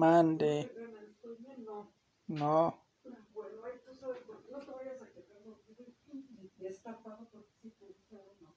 Mande. No. Bueno, ahí tú sabes no te vayas a porque te gusta o no.